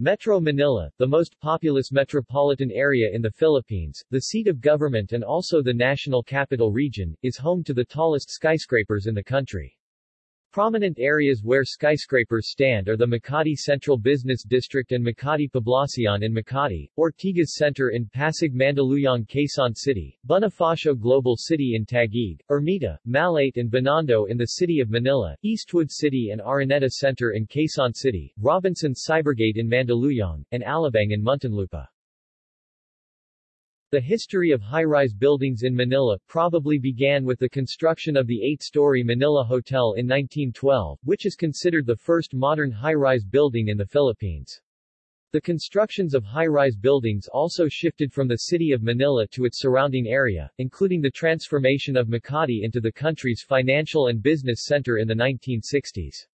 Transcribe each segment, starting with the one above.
Metro Manila, the most populous metropolitan area in the Philippines, the seat of government and also the national capital region, is home to the tallest skyscrapers in the country. Prominent areas where skyscrapers stand are the Makati Central Business District and Makati Poblacion in Makati, Ortigas Center in Pasig Mandaluyong Quezon City, Bonifacio Global City in Taguig, Ermita, Malate and Binondo in the city of Manila, Eastwood City and Araneta Center in Quezon City, Robinson Cybergate in Mandaluyong, and Alabang in Muntinlupa. The history of high-rise buildings in Manila probably began with the construction of the eight-story Manila Hotel in 1912, which is considered the first modern high-rise building in the Philippines. The constructions of high-rise buildings also shifted from the city of Manila to its surrounding area, including the transformation of Makati into the country's financial and business center in the 1960s.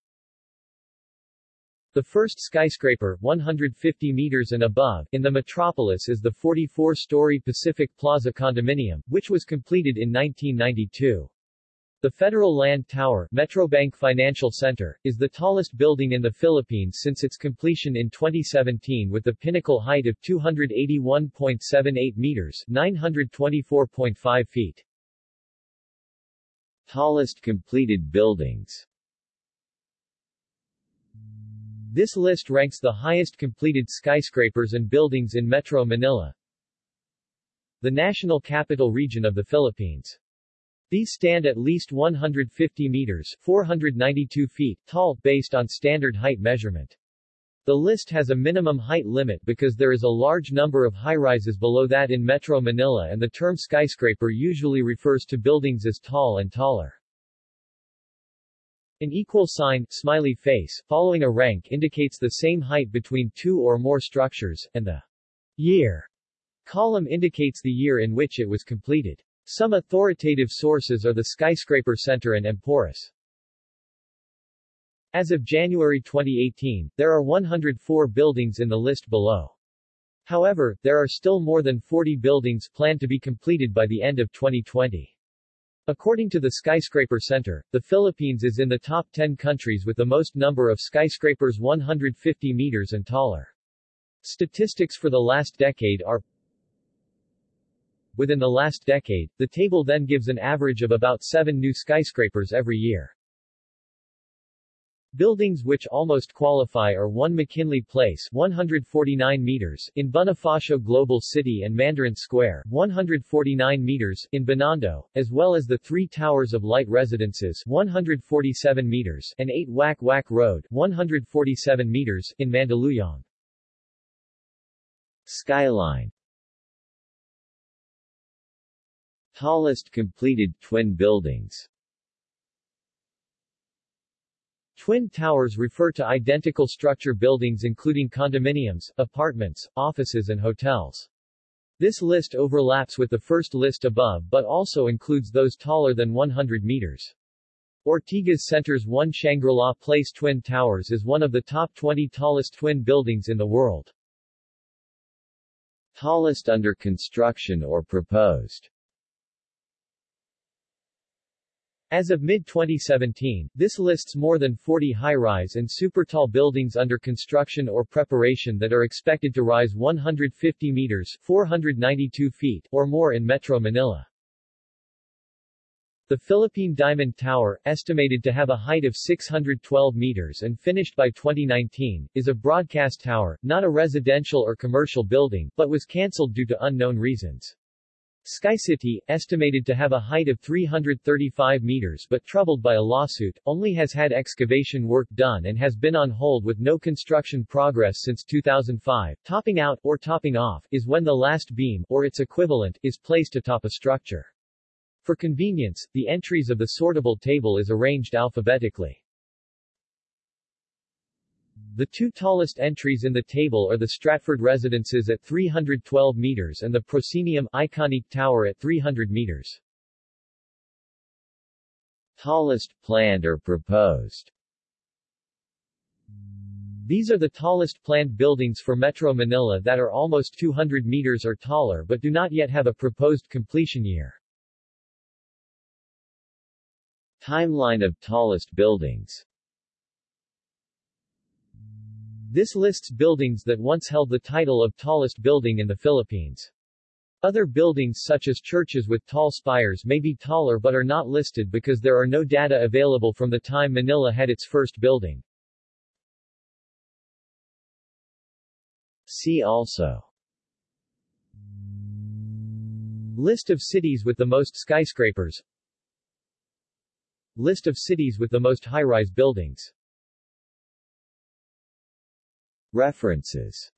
The first skyscraper, 150 meters and above, in the metropolis is the 44-story Pacific Plaza condominium, which was completed in 1992. The Federal Land Tower, Metrobank Financial Center, is the tallest building in the Philippines since its completion in 2017 with the pinnacle height of 281.78 meters, 924.5 feet. Tallest completed buildings this list ranks the highest completed skyscrapers and buildings in Metro Manila, the national capital region of the Philippines. These stand at least 150 meters 492 feet tall, based on standard height measurement. The list has a minimum height limit because there is a large number of high-rises below that in Metro Manila and the term skyscraper usually refers to buildings as tall and taller. An equal sign, smiley face, following a rank indicates the same height between two or more structures, and the year column indicates the year in which it was completed. Some authoritative sources are the Skyscraper Center and Emporis. As of January 2018, there are 104 buildings in the list below. However, there are still more than 40 buildings planned to be completed by the end of 2020. According to the Skyscraper Center, the Philippines is in the top 10 countries with the most number of skyscrapers 150 meters and taller. Statistics for the last decade are Within the last decade, the table then gives an average of about 7 new skyscrapers every year. Buildings which almost qualify are 1 McKinley Place 149 meters in Bonifacio Global City and Mandarin Square 149 meters in Binondo, as well as the three Towers of Light Residences 147 meters and 8 Wack Wack Road 147 meters in Mandaluyong. Skyline Tallest completed twin buildings Twin towers refer to identical structure buildings including condominiums, apartments, offices and hotels. This list overlaps with the first list above but also includes those taller than 100 meters. Ortigas Center's One Shangri-La Place Twin Towers is one of the top 20 tallest twin buildings in the world. Tallest under construction or proposed As of mid-2017, this lists more than 40 high-rise and super-tall buildings under construction or preparation that are expected to rise 150 meters 492 feet or more in Metro Manila. The Philippine Diamond Tower, estimated to have a height of 612 meters and finished by 2019, is a broadcast tower, not a residential or commercial building, but was cancelled due to unknown reasons. SkyCity, estimated to have a height of 335 meters but troubled by a lawsuit, only has had excavation work done and has been on hold with no construction progress since 2005. Topping out, or topping off, is when the last beam, or its equivalent, is placed atop a structure. For convenience, the entries of the sortable table is arranged alphabetically. The two tallest entries in the table are the Stratford Residences at 312 meters and the Proscenium Iconic Tower at 300 meters. Tallest planned or proposed These are the tallest planned buildings for Metro Manila that are almost 200 meters or taller but do not yet have a proposed completion year. Timeline of tallest buildings This lists buildings that once held the title of tallest building in the Philippines. Other buildings such as churches with tall spires may be taller but are not listed because there are no data available from the time Manila had its first building. See also List of cities with the most skyscrapers List of cities with the most high-rise buildings References